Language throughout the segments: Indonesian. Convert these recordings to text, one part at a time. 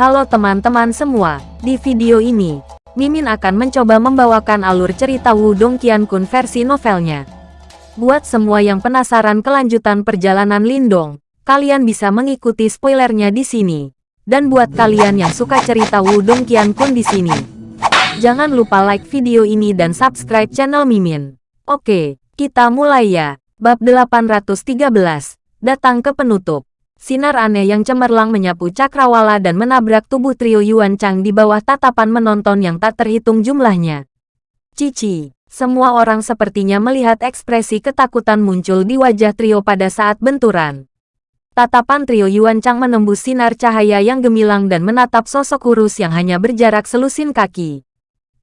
Halo teman-teman semua, di video ini, Mimin akan mencoba membawakan alur cerita Wudong Qiankun versi novelnya. Buat semua yang penasaran kelanjutan perjalanan Lindong, kalian bisa mengikuti spoilernya di sini. Dan buat kalian yang suka cerita Wudong Qiankun di sini, jangan lupa like video ini dan subscribe channel Mimin. Oke, kita mulai ya. Bab 813, datang ke penutup. Sinar aneh yang cemerlang menyapu cakrawala dan menabrak tubuh trio Yuan Chang di bawah tatapan menonton yang tak terhitung jumlahnya. Cici, semua orang sepertinya melihat ekspresi ketakutan muncul di wajah trio pada saat benturan. Tatapan trio Yuan Chang menembus sinar cahaya yang gemilang dan menatap sosok kurus yang hanya berjarak selusin kaki.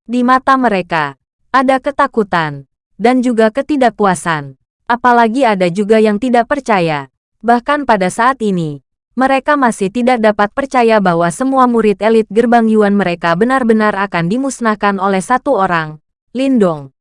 Di mata mereka, ada ketakutan, dan juga ketidakpuasan. Apalagi ada juga yang tidak percaya Bahkan pada saat ini, mereka masih tidak dapat percaya bahwa semua murid elit gerbang Yuan mereka benar-benar akan dimusnahkan oleh satu orang, Lindong.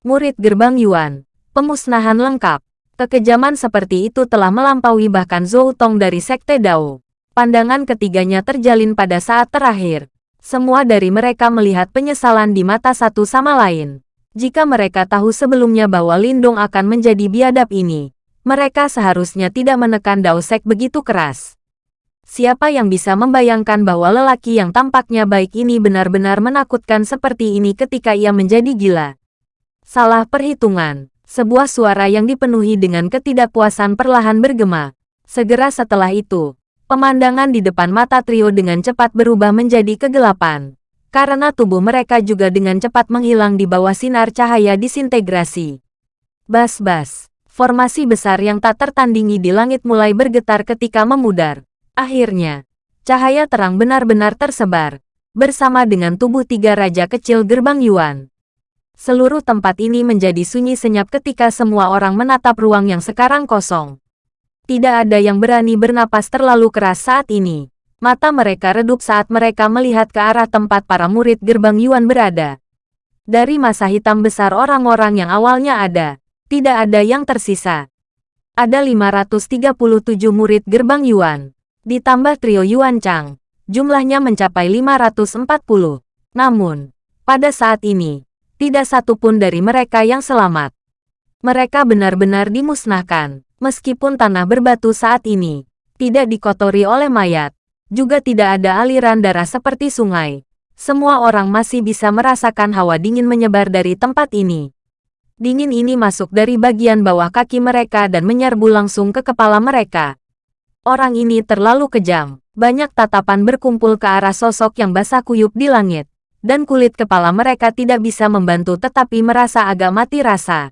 Murid gerbang Yuan, pemusnahan lengkap. Kekejaman seperti itu telah melampaui bahkan Zhou Tong dari Sekte Dao. Pandangan ketiganya terjalin pada saat terakhir. Semua dari mereka melihat penyesalan di mata satu sama lain. Jika mereka tahu sebelumnya bahwa Lindong akan menjadi biadab ini, mereka seharusnya tidak menekan Daosek begitu keras. Siapa yang bisa membayangkan bahwa lelaki yang tampaknya baik ini benar-benar menakutkan seperti ini ketika ia menjadi gila? Salah perhitungan. Sebuah suara yang dipenuhi dengan ketidakpuasan perlahan bergema. Segera setelah itu, pemandangan di depan mata trio dengan cepat berubah menjadi kegelapan. Karena tubuh mereka juga dengan cepat menghilang di bawah sinar cahaya disintegrasi. Bas-bas. Formasi besar yang tak tertandingi di langit mulai bergetar ketika memudar. Akhirnya, cahaya terang benar-benar tersebar, bersama dengan tubuh tiga raja kecil gerbang Yuan. Seluruh tempat ini menjadi sunyi senyap ketika semua orang menatap ruang yang sekarang kosong. Tidak ada yang berani bernapas terlalu keras saat ini. Mata mereka redup saat mereka melihat ke arah tempat para murid gerbang Yuan berada. Dari masa hitam besar orang-orang yang awalnya ada, tidak ada yang tersisa. Ada 537 murid gerbang Yuan. Ditambah trio Yuan Chang. Jumlahnya mencapai 540. Namun, pada saat ini, tidak satu pun dari mereka yang selamat. Mereka benar-benar dimusnahkan, meskipun tanah berbatu saat ini tidak dikotori oleh mayat, juga tidak ada aliran darah seperti sungai. Semua orang masih bisa merasakan hawa dingin menyebar dari tempat ini. Dingin ini masuk dari bagian bawah kaki mereka dan menyerbu langsung ke kepala mereka. Orang ini terlalu kejam. Banyak tatapan berkumpul ke arah sosok yang basah kuyup di langit. Dan kulit kepala mereka tidak bisa membantu tetapi merasa agak mati rasa.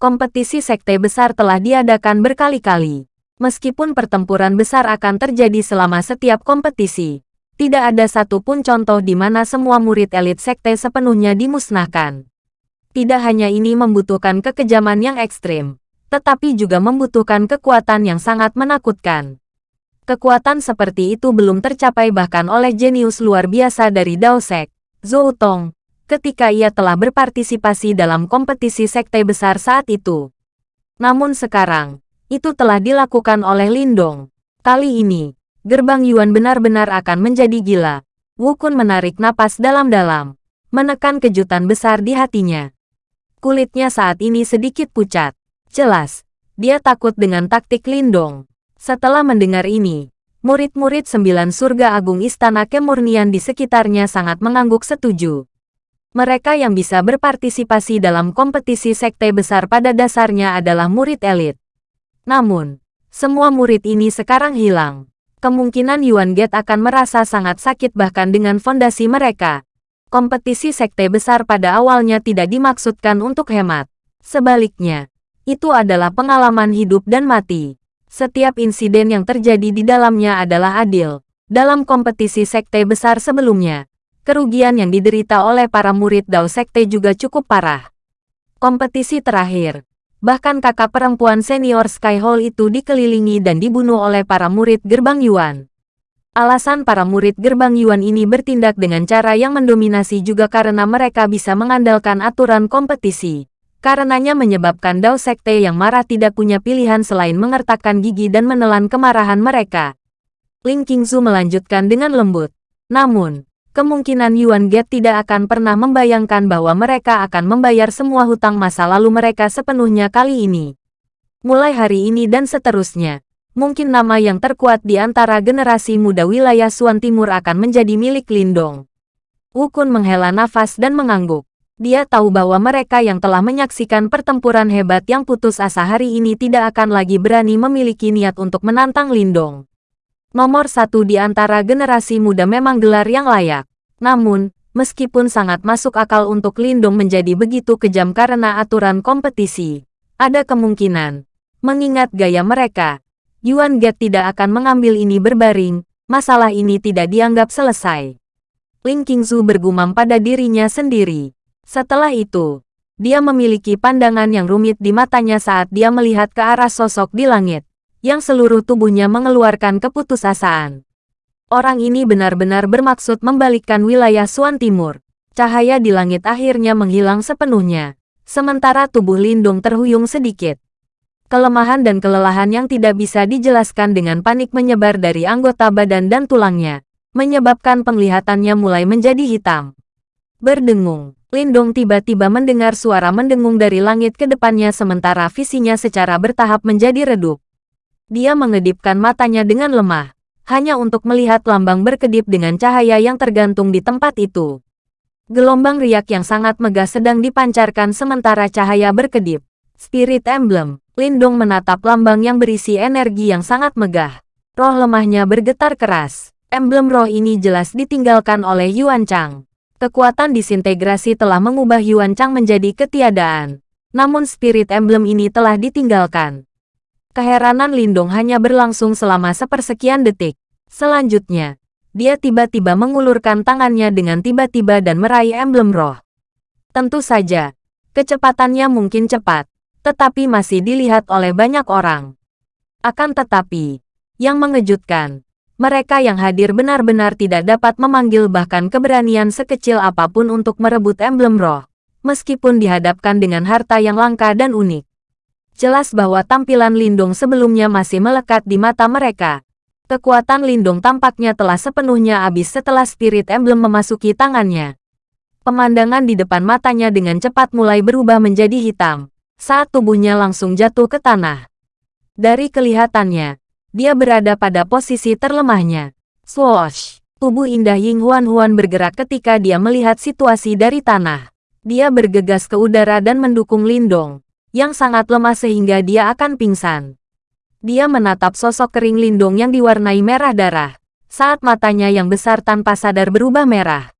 Kompetisi sekte besar telah diadakan berkali-kali. Meskipun pertempuran besar akan terjadi selama setiap kompetisi, tidak ada satupun contoh di mana semua murid elit sekte sepenuhnya dimusnahkan. Tidak hanya ini membutuhkan kekejaman yang ekstrim, tetapi juga membutuhkan kekuatan yang sangat menakutkan. Kekuatan seperti itu belum tercapai bahkan oleh jenius luar biasa dari Daosek, Zhou Tong, ketika ia telah berpartisipasi dalam kompetisi sekte besar saat itu. Namun sekarang, itu telah dilakukan oleh Lindong. Kali ini, gerbang Yuan benar-benar akan menjadi gila. Wukun menarik napas dalam-dalam, menekan kejutan besar di hatinya. Kulitnya saat ini sedikit pucat. Jelas, dia takut dengan taktik Lindong. Setelah mendengar ini, murid-murid sembilan surga agung istana kemurnian di sekitarnya sangat mengangguk setuju. Mereka yang bisa berpartisipasi dalam kompetisi sekte besar pada dasarnya adalah murid elit. Namun, semua murid ini sekarang hilang. Kemungkinan Yuan Gate akan merasa sangat sakit bahkan dengan fondasi mereka kompetisi sekte besar pada awalnya tidak dimaksudkan untuk hemat. Sebaliknya, itu adalah pengalaman hidup dan mati. Setiap insiden yang terjadi di dalamnya adalah adil. Dalam kompetisi sekte besar sebelumnya, kerugian yang diderita oleh para murid Dao Sekte juga cukup parah. Kompetisi terakhir, bahkan kakak perempuan senior Sky Hall itu dikelilingi dan dibunuh oleh para murid gerbang Yuan. Alasan para murid gerbang Yuan ini bertindak dengan cara yang mendominasi juga karena mereka bisa mengandalkan aturan kompetisi. Karenanya menyebabkan Dao Sekte yang marah tidak punya pilihan selain mengertakkan gigi dan menelan kemarahan mereka. Ling Qingzu melanjutkan dengan lembut. Namun, kemungkinan Yuan Get tidak akan pernah membayangkan bahwa mereka akan membayar semua hutang masa lalu mereka sepenuhnya kali ini. Mulai hari ini dan seterusnya, mungkin nama yang terkuat di antara generasi muda wilayah Suan Timur akan menjadi milik Lindong. Wukun menghela nafas dan mengangguk. Dia tahu bahwa mereka yang telah menyaksikan pertempuran hebat yang putus asa hari ini tidak akan lagi berani memiliki niat untuk menantang Lindong. Nomor satu di antara generasi muda memang gelar yang layak. Namun, meskipun sangat masuk akal untuk Lindong menjadi begitu kejam karena aturan kompetisi, ada kemungkinan, mengingat gaya mereka, Yuan Get tidak akan mengambil ini berbaring, masalah ini tidak dianggap selesai. Ling Qingzu bergumam pada dirinya sendiri. Setelah itu, dia memiliki pandangan yang rumit di matanya saat dia melihat ke arah sosok di langit yang seluruh tubuhnya mengeluarkan keputusasaan. Orang ini benar-benar bermaksud membalikkan wilayah Suan Timur. Cahaya di langit akhirnya menghilang sepenuhnya, sementara tubuh Lindung terhuyung sedikit. Kelemahan dan kelelahan yang tidak bisa dijelaskan dengan panik menyebar dari anggota badan dan tulangnya, menyebabkan penglihatannya mulai menjadi hitam. Berdengung, Lindung tiba-tiba mendengar suara mendengung dari langit ke depannya sementara visinya secara bertahap menjadi redup. Dia mengedipkan matanya dengan lemah, hanya untuk melihat lambang berkedip dengan cahaya yang tergantung di tempat itu. Gelombang riak yang sangat megah sedang dipancarkan sementara cahaya berkedip. Spirit Emblem, Lindong menatap lambang yang berisi energi yang sangat megah. Roh lemahnya bergetar keras. Emblem roh ini jelas ditinggalkan oleh Yuan Chang. Kekuatan disintegrasi telah mengubah Yuan Chang menjadi ketiadaan. Namun spirit emblem ini telah ditinggalkan. Keheranan Lindong hanya berlangsung selama sepersekian detik. Selanjutnya, dia tiba-tiba mengulurkan tangannya dengan tiba-tiba dan meraih emblem roh. Tentu saja, kecepatannya mungkin cepat, tetapi masih dilihat oleh banyak orang. Akan tetapi, yang mengejutkan, mereka yang hadir benar-benar tidak dapat memanggil bahkan keberanian sekecil apa pun untuk merebut emblem roh, meskipun dihadapkan dengan harta yang langka dan unik. Jelas bahwa tampilan Lindung sebelumnya masih melekat di mata mereka. Kekuatan Lindung tampaknya telah sepenuhnya habis setelah spirit emblem memasuki tangannya. Pemandangan di depan matanya dengan cepat mulai berubah menjadi hitam, saat tubuhnya langsung jatuh ke tanah. Dari kelihatannya, dia berada pada posisi terlemahnya. Swoosh! Tubuh indah Ying Huan Huan bergerak ketika dia melihat situasi dari tanah. Dia bergegas ke udara dan mendukung Lindong yang sangat lemah sehingga dia akan pingsan. Dia menatap sosok kering Lindung yang diwarnai merah darah, saat matanya yang besar tanpa sadar berubah merah.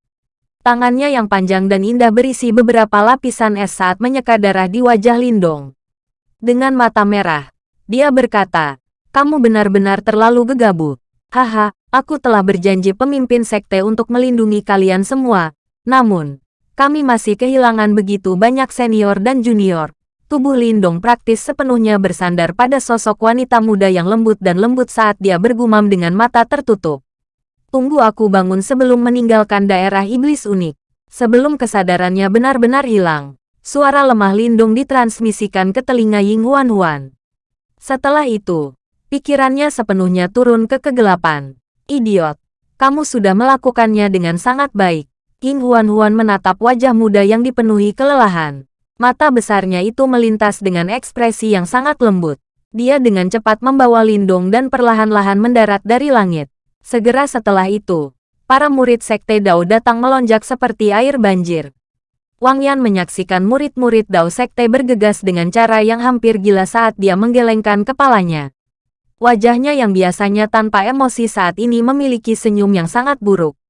Tangannya yang panjang dan indah berisi beberapa lapisan es saat menyeka darah di wajah Lindong. Dengan mata merah, dia berkata, kamu benar-benar terlalu gegabah. Haha, aku telah berjanji pemimpin sekte untuk melindungi kalian semua. Namun, kami masih kehilangan begitu banyak senior dan junior tubuh Lindong praktis sepenuhnya bersandar pada sosok wanita muda yang lembut dan lembut saat dia bergumam dengan mata tertutup. Tunggu aku bangun sebelum meninggalkan daerah iblis unik. Sebelum kesadarannya benar-benar hilang, suara lemah Lindung ditransmisikan ke telinga Ying Huan Huan. Setelah itu, pikirannya sepenuhnya turun ke kegelapan. Idiot, kamu sudah melakukannya dengan sangat baik. Ying Huan Huan menatap wajah muda yang dipenuhi kelelahan. Mata besarnya itu melintas dengan ekspresi yang sangat lembut. Dia dengan cepat membawa Lindong dan perlahan-lahan mendarat dari langit. Segera setelah itu, para murid Sekte Dao datang melonjak seperti air banjir. Wang Yan menyaksikan murid-murid Dao Sekte bergegas dengan cara yang hampir gila saat dia menggelengkan kepalanya. Wajahnya yang biasanya tanpa emosi saat ini memiliki senyum yang sangat buruk.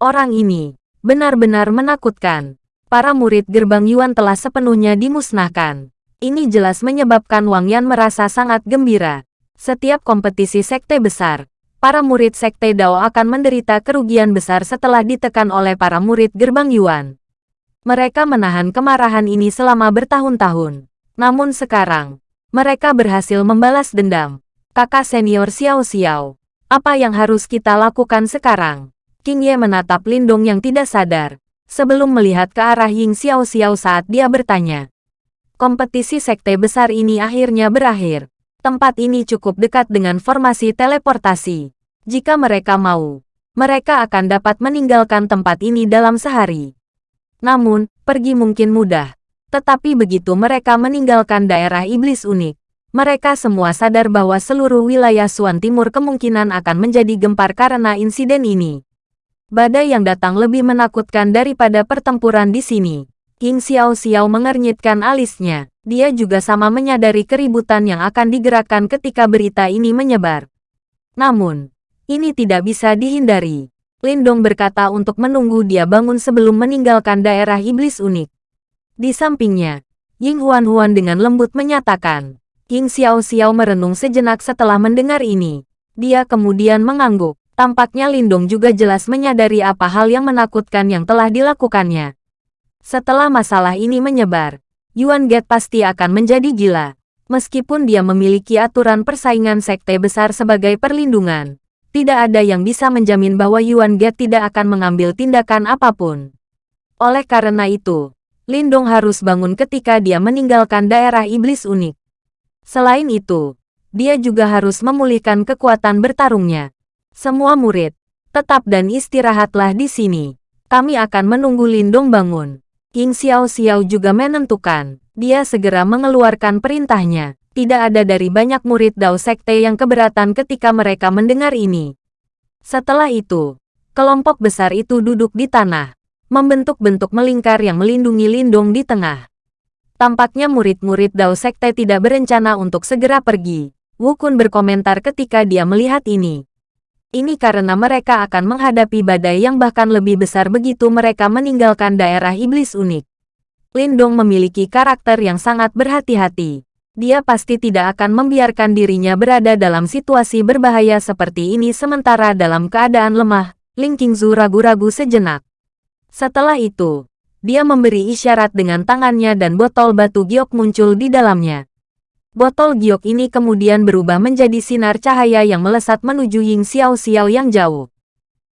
Orang ini benar-benar menakutkan para murid gerbang Yuan telah sepenuhnya dimusnahkan. Ini jelas menyebabkan Wang Yan merasa sangat gembira. Setiap kompetisi sekte besar, para murid sekte Dao akan menderita kerugian besar setelah ditekan oleh para murid gerbang Yuan. Mereka menahan kemarahan ini selama bertahun-tahun. Namun sekarang, mereka berhasil membalas dendam. Kakak senior Xiao Xiao, apa yang harus kita lakukan sekarang? King Ye menatap Lindong yang tidak sadar, sebelum melihat ke arah Ying Xiao Xiao saat dia bertanya. Kompetisi sekte besar ini akhirnya berakhir. Tempat ini cukup dekat dengan formasi teleportasi. Jika mereka mau, mereka akan dapat meninggalkan tempat ini dalam sehari. Namun, pergi mungkin mudah. Tetapi begitu mereka meninggalkan daerah iblis unik, mereka semua sadar bahwa seluruh wilayah Suan Timur kemungkinan akan menjadi gempar karena insiden ini. Badai yang datang lebih menakutkan daripada pertempuran di sini. King Xiao Xiao mengernyitkan alisnya. Dia juga sama menyadari keributan yang akan digerakkan ketika berita ini menyebar. Namun, ini tidak bisa dihindari. Lindong berkata untuk menunggu dia bangun sebelum meninggalkan daerah iblis unik. Di sampingnya, Ying Huan-Huan dengan lembut menyatakan. King Xiao Xiao merenung sejenak setelah mendengar ini. Dia kemudian mengangguk. Tampaknya Lindong juga jelas menyadari apa hal yang menakutkan yang telah dilakukannya. Setelah masalah ini menyebar, Yuan Get pasti akan menjadi gila. Meskipun dia memiliki aturan persaingan sekte besar sebagai perlindungan, tidak ada yang bisa menjamin bahwa Yuan Get tidak akan mengambil tindakan apa pun. Oleh karena itu, Lindong harus bangun ketika dia meninggalkan daerah iblis unik. Selain itu, dia juga harus memulihkan kekuatan bertarungnya. Semua murid, tetap dan istirahatlah di sini. Kami akan menunggu Lindong bangun. King Xiao Xiao juga menentukan. Dia segera mengeluarkan perintahnya. Tidak ada dari banyak murid Dao Sekte yang keberatan ketika mereka mendengar ini. Setelah itu, kelompok besar itu duduk di tanah, membentuk bentuk melingkar yang melindungi Lindung di tengah. Tampaknya murid-murid Dao Sekte tidak berencana untuk segera pergi. Wukun berkomentar ketika dia melihat ini. Ini karena mereka akan menghadapi badai yang bahkan lebih besar begitu mereka meninggalkan daerah iblis unik. Lindong memiliki karakter yang sangat berhati-hati dia pasti tidak akan membiarkan dirinya berada dalam situasi berbahaya seperti ini sementara dalam keadaan lemah, Ling Qingzu ragu-ragu sejenak. Setelah itu, dia memberi isyarat dengan tangannya dan botol batu giok muncul di dalamnya. Botol giok ini kemudian berubah menjadi sinar cahaya yang melesat menuju Ying Xiao Xiao yang jauh.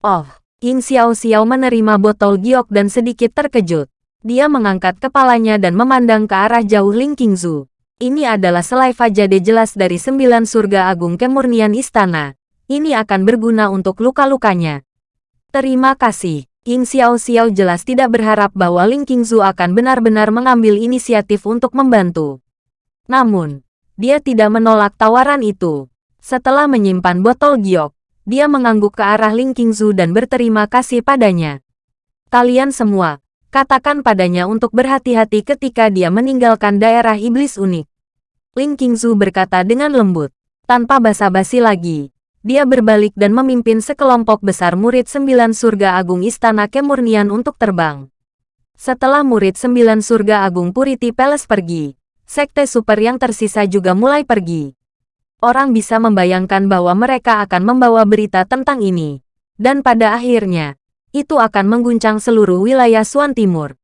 Oh, Ying Xiao Xiao menerima botol giok dan sedikit terkejut. Dia mengangkat kepalanya dan memandang ke arah jauh Ling Qingzu. Ini adalah selai fajade jelas dari sembilan surga agung kemurnian istana. Ini akan berguna untuk luka-lukanya. Terima kasih. King Xiao Xiao jelas tidak berharap bahwa Ling Qingzu akan benar-benar mengambil inisiatif untuk membantu. Namun, dia tidak menolak tawaran itu. Setelah menyimpan botol giok, dia mengangguk ke arah Ling Qingzu dan berterima kasih padanya. Kalian semua, katakan padanya untuk berhati-hati ketika dia meninggalkan daerah iblis unik. Ling Qingzu berkata dengan lembut. Tanpa basa-basi lagi, dia berbalik dan memimpin sekelompok besar murid sembilan surga agung Istana Kemurnian untuk terbang. Setelah murid sembilan surga agung Purity Palace pergi, sekte super yang tersisa juga mulai pergi. Orang bisa membayangkan bahwa mereka akan membawa berita tentang ini. Dan pada akhirnya, itu akan mengguncang seluruh wilayah Suan Timur.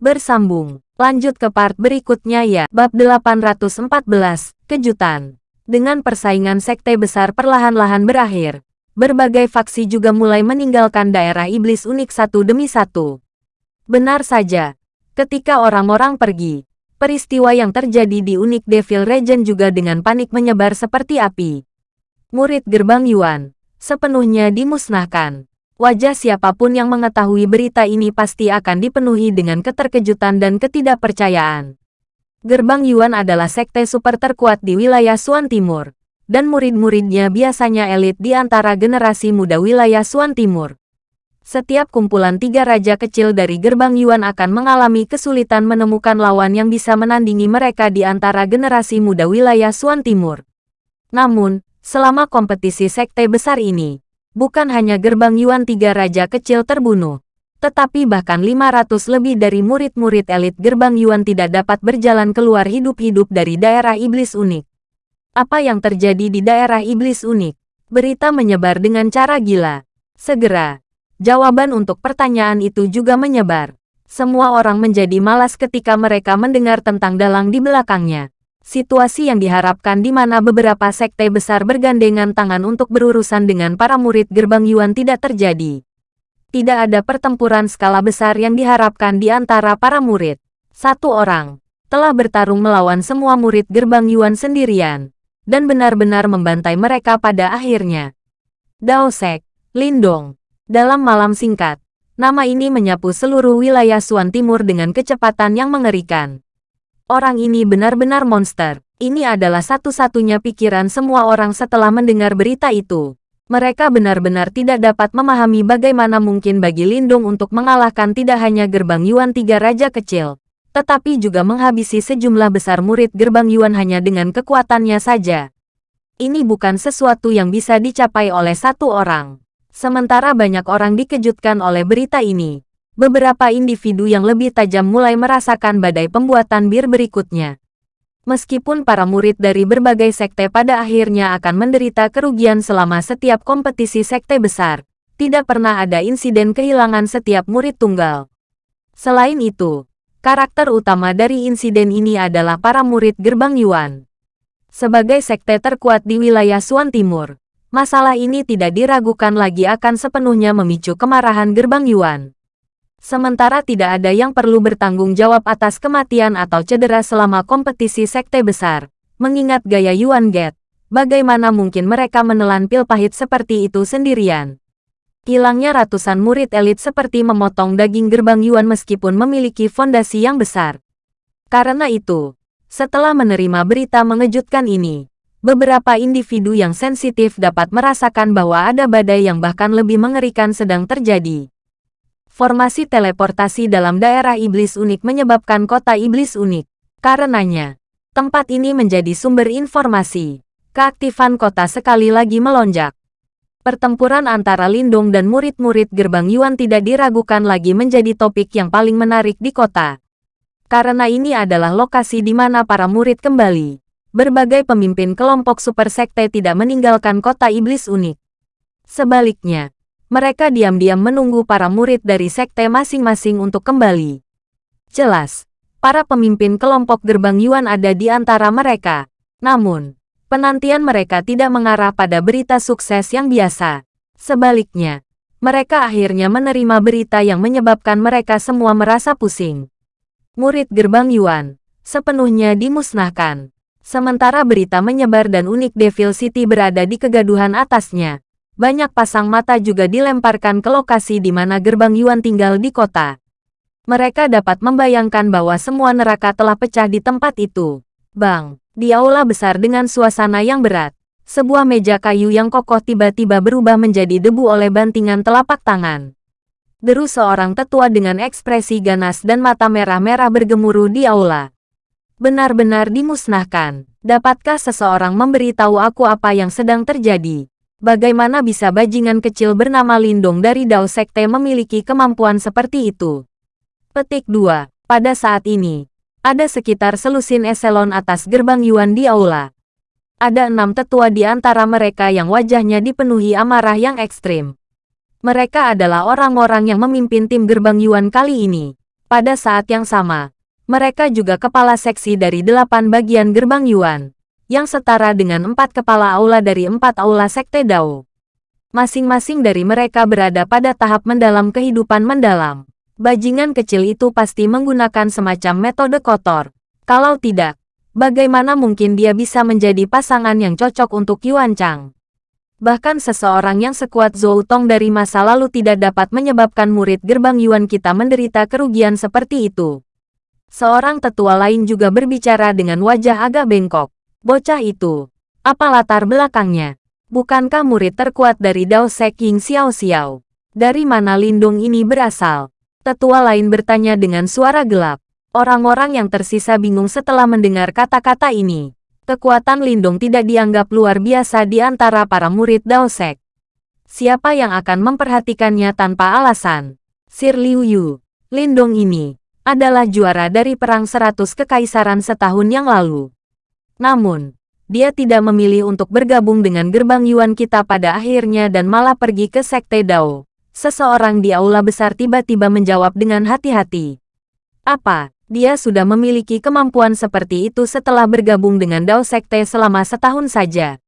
Bersambung Lanjut ke part berikutnya ya. Bab 814, Kejutan. Dengan persaingan sekte besar perlahan-lahan berakhir, berbagai faksi juga mulai meninggalkan daerah iblis unik satu demi satu. Benar saja, ketika orang-orang pergi, peristiwa yang terjadi di unik Devil Region juga dengan panik menyebar seperti api. Murid gerbang Yuan, sepenuhnya dimusnahkan. Wajah siapa pun yang mengetahui berita ini pasti akan dipenuhi dengan keterkejutan dan ketidakpercayaan. Gerbang Yuan adalah sekte super terkuat di wilayah Suan Timur, dan murid-muridnya biasanya elit di antara generasi muda wilayah Suan Timur. Setiap kumpulan tiga raja kecil dari gerbang Yuan akan mengalami kesulitan menemukan lawan yang bisa menandingi mereka di antara generasi muda wilayah Suan Timur. Namun, selama kompetisi sekte besar ini, bukan hanya gerbang Yuan tiga raja kecil terbunuh, tetapi bahkan 500 lebih dari murid-murid elit gerbang Yuan tidak dapat berjalan keluar hidup-hidup dari daerah iblis unik. Apa yang terjadi di daerah iblis unik? Berita menyebar dengan cara gila. Segera, jawaban untuk pertanyaan itu juga menyebar. Semua orang menjadi malas ketika mereka mendengar tentang dalang di belakangnya situasi yang diharapkan di mana beberapa sekte besar bergandengan tangan untuk berurusan dengan para murid gerbang Yuan tidak terjadi. Tidak ada pertempuran skala besar yang diharapkan di antara para murid. Satu orang telah bertarung melawan semua murid gerbang Yuan sendirian, dan benar-benar membantai mereka pada akhirnya. Dao Sek, Lindong. Dalam malam singkat, nama ini menyapu seluruh wilayah Suan Timur dengan kecepatan yang mengerikan. Orang ini benar-benar monster. Ini adalah satu-satunya pikiran semua orang setelah mendengar berita itu. Mereka benar-benar tidak dapat memahami bagaimana mungkin bagi Lindung untuk mengalahkan tidak hanya gerbang Yuan tiga raja kecil, tetapi juga menghabisi sejumlah besar murid gerbang Yuan hanya dengan kekuatannya saja. Ini bukan sesuatu yang bisa dicapai oleh satu orang. Sementara banyak orang dikejutkan oleh berita ini, beberapa individu yang lebih tajam mulai merasakan badai pembuatan bir berikutnya. Meskipun para murid dari berbagai sekte pada akhirnya akan menderita kerugian selama setiap kompetisi sekte besar, tidak pernah ada insiden kehilangan setiap murid tunggal. Selain itu, karakter utama dari insiden ini adalah para murid gerbang Yuan. Sebagai sekte terkuat di wilayah Suan Timur, masalah ini tidak diragukan lagi akan sepenuhnya memicu kemarahan gerbang Yuan. Sementara tidak ada yang perlu bertanggung jawab atas kematian atau cedera selama kompetisi sekte besar, mengingat gaya Yuan Get, bagaimana mungkin mereka menelan pil pahit seperti itu sendirian. Hilangnya ratusan murid elit seperti memotong daging gerbang Yuan meskipun memiliki fondasi yang besar. Karena itu, setelah menerima berita mengejutkan ini, beberapa individu yang sensitif dapat merasakan bahwa ada badai yang bahkan lebih mengerikan sedang terjadi. Formasi teleportasi dalam daerah iblis unik menyebabkan kota iblis unik. Karenanya, tempat ini menjadi sumber informasi. Keaktifan kota sekali lagi melonjak. Pertempuran antara Lindung dan murid-murid gerbang Yuan tidak diragukan lagi menjadi topik yang paling menarik di kota karena ini adalah lokasi di mana para murid kembali. Berbagai pemimpin kelompok super sekte tidak meninggalkan kota iblis unik. Sebaliknya, mereka diam-diam menunggu para murid dari sekte masing-masing untuk kembali. Jelas, para pemimpin kelompok gerbang Yuan ada di antara mereka. Namun, penantian mereka tidak mengarah pada berita sukses yang biasa. Sebaliknya, mereka akhirnya menerima berita yang menyebabkan mereka semua merasa pusing murid gerbang Yuan, sepenuhnya dimusnahkan. Sementara berita menyebar dan unik Devil City berada di kegaduhan atasnya. Banyak pasang mata juga dilemparkan ke lokasi di mana gerbang Yuan tinggal di kota. Mereka dapat membayangkan bahwa semua neraka telah pecah di tempat itu. Bang, di aula besar dengan suasana yang berat, sebuah meja kayu yang kokoh tiba-tiba berubah menjadi debu oleh bantingan telapak tangan. Deru seorang tetua dengan ekspresi ganas dan mata merah-merah bergemuruh di aula. Benar-benar dimusnahkan. Dapatkah seseorang memberitahu aku apa yang sedang terjadi? Bagaimana bisa bajingan kecil bernama Lindong dari Dao Sekte memiliki kemampuan seperti itu? Petik 2. Pada saat ini, ada sekitar selusin eselon atas gerbang Yuan di aula. Ada enam tetua di antara mereka yang wajahnya dipenuhi amarah yang ekstrim. Mereka adalah orang-orang yang memimpin tim gerbang Yuan kali ini. Pada saat yang sama, mereka juga kepala seksi dari delapan bagian gerbang Yuan, yang setara dengan empat kepala aula dari empat aula sekte Dao. Masing-masing dari mereka berada pada tahap mendalam kehidupan mendalam. Bajingan kecil itu pasti menggunakan semacam metode kotor. Kalau tidak, bagaimana mungkin dia bisa menjadi pasangan yang cocok untuk Yuan Chang? Bahkan seseorang yang sekuat Zhou Tong dari masa lalu tidak dapat menyebabkan murid gerbang Yuan kita menderita kerugian seperti itu. Seorang tetua lain juga berbicara dengan wajah agak bengkok. Bocah itu, apa latar belakangnya? Bukankah murid terkuat dari Dao Sek Ying Xiao Xiao? Dari mana lindung ini berasal? Tetua lain bertanya dengan suara gelap. Orang-orang yang tersisa bingung setelah mendengar kata-kata ini. Kekuatan Lindung tidak dianggap luar biasa di antara para murid Dao Sek. Siapa yang akan memperhatikannya tanpa alasan? Sir Liu Yu, Lindung ini, adalah juara dari Perang Seratus Kekaisaran setahun yang lalu. Namun, dia tidak memilih untuk bergabung dengan gerbang Yuan kita pada akhirnya dan malah pergi ke Sekte Dao. Seseorang di aula besar tiba-tiba menjawab dengan hati-hati. Apa? dia sudah memiliki kemampuan seperti itu setelah bergabung dengan Dao Sekte selama setahun saja.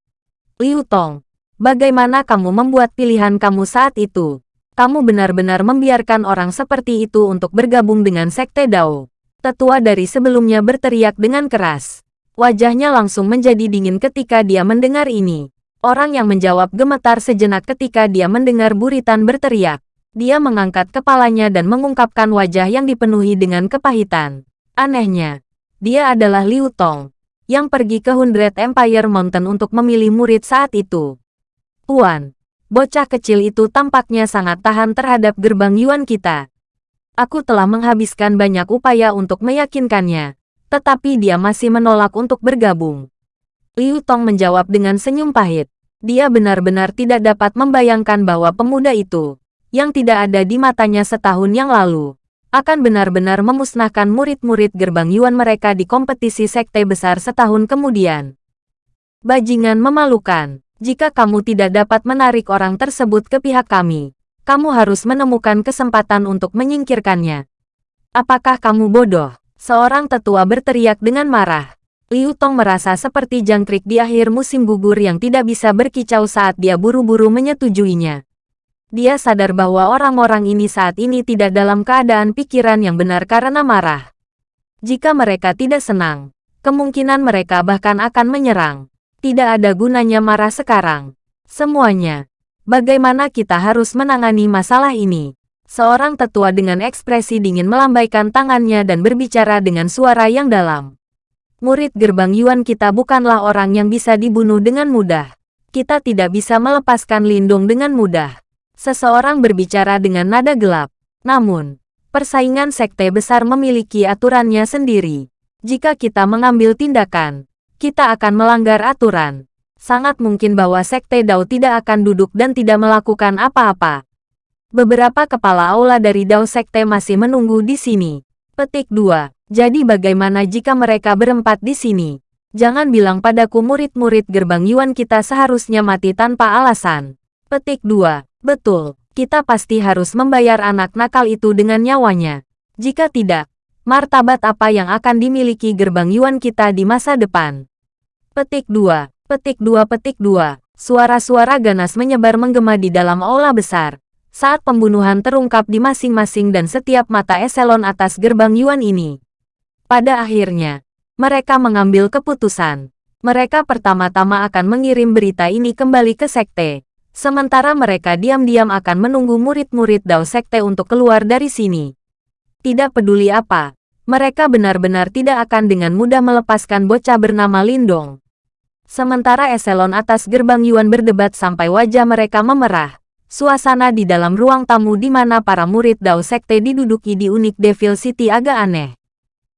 Liu Tong, bagaimana kamu membuat pilihan kamu saat itu? Kamu benar-benar membiarkan orang seperti itu untuk bergabung dengan Sekte Dao. Tetua dari sebelumnya berteriak dengan keras. Wajahnya langsung menjadi dingin ketika dia mendengar ini. Orang yang menjawab gemetar sejenak ketika dia mendengar buritan berteriak. Dia mengangkat kepalanya dan mengungkapkan wajah yang dipenuhi dengan kepahitan. Anehnya, dia adalah Liu Tong, yang pergi ke Hundred Empire Mountain untuk memilih murid saat itu. Puan, bocah kecil itu tampaknya sangat tahan terhadap gerbang Yuan kita. Aku telah menghabiskan banyak upaya untuk meyakinkannya, tetapi dia masih menolak untuk bergabung. Liu Tong menjawab dengan senyum pahit. Dia benar-benar tidak dapat membayangkan bahwa pemuda itu, yang tidak ada di matanya setahun yang lalu, akan benar-benar memusnahkan murid-murid gerbang Yuan mereka di kompetisi sekte besar setahun kemudian. Bajingan memalukan, jika kamu tidak dapat menarik orang tersebut ke pihak kami, kamu harus menemukan kesempatan untuk menyingkirkannya. Apakah kamu bodoh? Seorang tetua berteriak dengan marah. Liu Tong merasa seperti jangkrik di akhir musim gugur yang tidak bisa berkicau saat dia buru-buru menyetujuinya. Dia sadar bahwa orang-orang ini saat ini tidak dalam keadaan pikiran yang benar karena marah. Jika mereka tidak senang, kemungkinan mereka bahkan akan menyerang. Tidak ada gunanya marah sekarang. Semuanya. Bagaimana kita harus menangani masalah ini? Seorang tetua dengan ekspresi dingin melambaikan tangannya dan berbicara dengan suara yang dalam. Murid gerbang Yuan kita bukanlah orang yang bisa dibunuh dengan mudah. Kita tidak bisa melepaskan Lindung dengan mudah. Seseorang berbicara dengan nada gelap. Namun, persaingan sekte besar memiliki aturannya sendiri. Jika kita mengambil tindakan, kita akan melanggar aturan. Sangat mungkin bahwa sekte Dao tidak akan duduk dan tidak melakukan apa-apa. Beberapa kepala aula dari Dao sekte masih menunggu di sini. Petik 2. Jadi bagaimana jika mereka berempat di sini? Jangan bilang padaku murid-murid gerbang Yuan kita seharusnya mati tanpa alasan. Petik 2. Betul, kita pasti harus membayar anak nakal itu dengan nyawanya. Jika tidak, martabat apa yang akan dimiliki gerbang Yuan kita di masa depan? Petik 2. Petik 2 Petik 2. Suara-suara ganas menyebar menggema di dalam aula besar. Saat pembunuhan terungkap di masing-masing dan setiap mata eselon atas gerbang Yuan ini. Pada akhirnya, mereka mengambil keputusan. Mereka pertama-tama akan mengirim berita ini kembali ke sekte. Sementara mereka diam-diam akan menunggu murid-murid Dao Sekte untuk keluar dari sini. Tidak peduli apa, mereka benar-benar tidak akan dengan mudah melepaskan bocah bernama Lindong. Sementara eselon atas gerbang Yuan berdebat sampai wajah mereka memerah. Suasana di dalam ruang tamu di mana para murid Dao Sekte diduduki di unik Devil City agak aneh.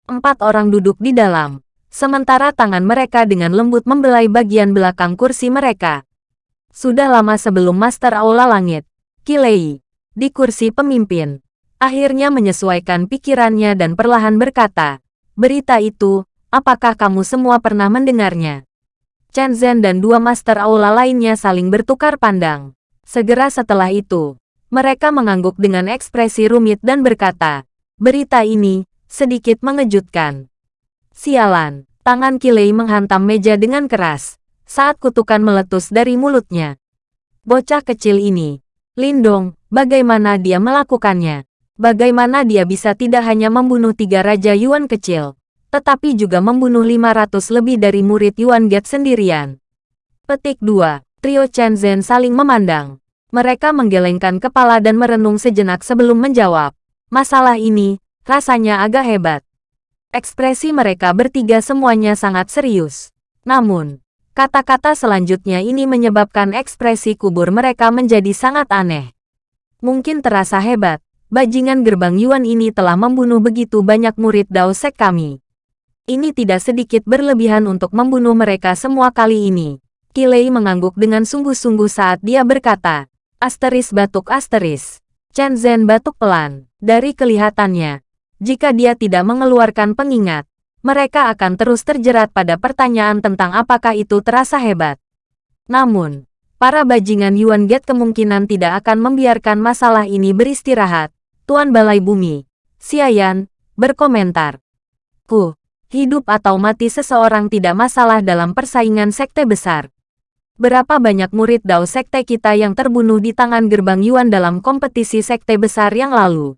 Empat orang duduk di dalam, sementara tangan mereka dengan lembut membelai bagian belakang kursi mereka. Sudah lama sebelum Master Aula Langit, Kilei, di kursi pemimpin, akhirnya menyesuaikan pikirannya dan perlahan berkata, berita itu, apakah kamu semua pernah mendengarnya? Chen Zhen dan dua Master Aula lainnya saling bertukar pandang. Segera setelah itu, mereka mengangguk dengan ekspresi rumit dan berkata, berita ini, sedikit mengejutkan. Sialan, tangan Kilei menghantam meja dengan keras, saat kutukan meletus dari mulutnya. Bocah kecil ini, Lindong, bagaimana dia melakukannya? Bagaimana dia bisa tidak hanya membunuh tiga Raja Yuan kecil, tetapi juga membunuh 500 lebih dari murid Yuan Get sendirian? Petik 2. Trio Chen Zhen saling memandang. Mereka menggelengkan kepala dan merenung sejenak sebelum menjawab. Masalah ini, Rasanya agak hebat. Ekspresi mereka bertiga semuanya sangat serius. Namun, kata-kata selanjutnya ini menyebabkan ekspresi kubur mereka menjadi sangat aneh. Mungkin terasa hebat, bajingan gerbang Yuan ini telah membunuh begitu banyak murid Dao Sek kami. Ini tidak sedikit berlebihan untuk membunuh mereka semua kali ini. Kilei mengangguk dengan sungguh-sungguh saat dia berkata, asteris batuk asteris. Chen Zhen batuk pelan. Dari kelihatannya, jika dia tidak mengeluarkan pengingat, mereka akan terus terjerat pada pertanyaan tentang apakah itu terasa hebat. Namun, para bajingan Yuan Get kemungkinan tidak akan membiarkan masalah ini beristirahat. Tuan Balai Bumi, Xiayan, berkomentar. Ku, hidup atau mati seseorang tidak masalah dalam persaingan sekte besar. Berapa banyak murid Dao sekte kita yang terbunuh di tangan gerbang Yuan dalam kompetisi sekte besar yang lalu?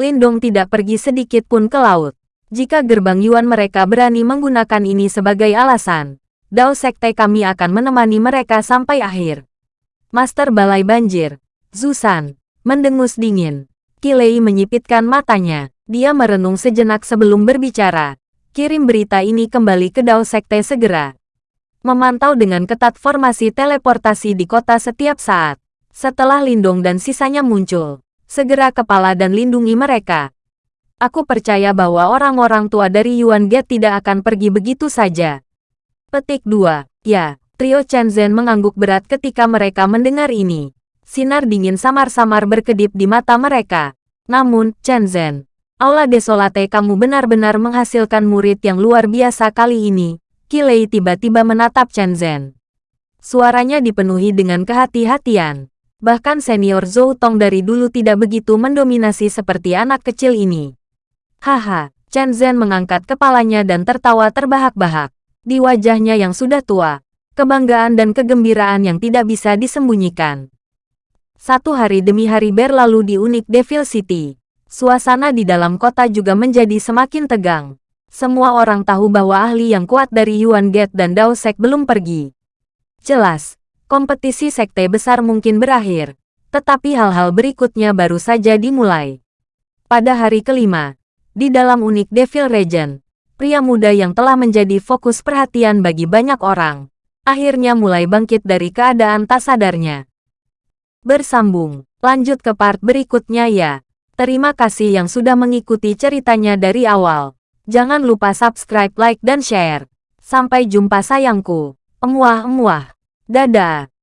Lindong tidak pergi sedikit pun ke laut. Jika gerbang Yuan mereka berani menggunakan ini sebagai alasan, Dao Sekte kami akan menemani mereka sampai akhir. Master Balai Banjir, Zusan, mendengus dingin. Kilei menyipitkan matanya. Dia merenung sejenak sebelum berbicara. Kirim berita ini kembali ke Dao Sekte segera. Memantau dengan ketat formasi teleportasi di kota setiap saat. Setelah Lindong dan sisanya muncul, segera kepala dan lindungi mereka. Aku percaya bahwa orang-orang tua dari Yuan Gate tidak akan pergi begitu saja. Petik 2. Ya, trio Chen mengangguk berat ketika mereka mendengar ini. Sinar dingin samar-samar berkedip di mata mereka. Namun, Chen Zhen, Aula Desolate kamu benar-benar menghasilkan murid yang luar biasa kali ini. Kilei tiba-tiba menatap Chen Zhen. Suaranya dipenuhi dengan kehati-hatian. Bahkan senior Zhou Tong dari dulu tidak begitu mendominasi seperti anak kecil ini. Haha, Chen Zhen mengangkat kepalanya dan tertawa terbahak-bahak. Di wajahnya yang sudah tua, kebanggaan dan kegembiraan yang tidak bisa disembunyikan. Satu hari demi hari berlalu di unik Devil City. Suasana di dalam kota juga menjadi semakin tegang. Semua orang tahu bahwa ahli yang kuat dari Yuan Gate dan Dao Sek belum pergi. Jelas, kompetisi sekte besar mungkin berakhir. Tetapi hal-hal berikutnya baru saja dimulai. Pada hari kelima, di dalam unik Devil Region, pria muda yang telah menjadi fokus perhatian bagi banyak orang, akhirnya mulai bangkit dari keadaan tak sadarnya. Bersambung, lanjut ke part berikutnya ya. Terima kasih yang sudah mengikuti ceritanya dari awal. Jangan lupa subscribe, like, dan share. Sampai jumpa sayangku. Emuah-emuah. Dadah.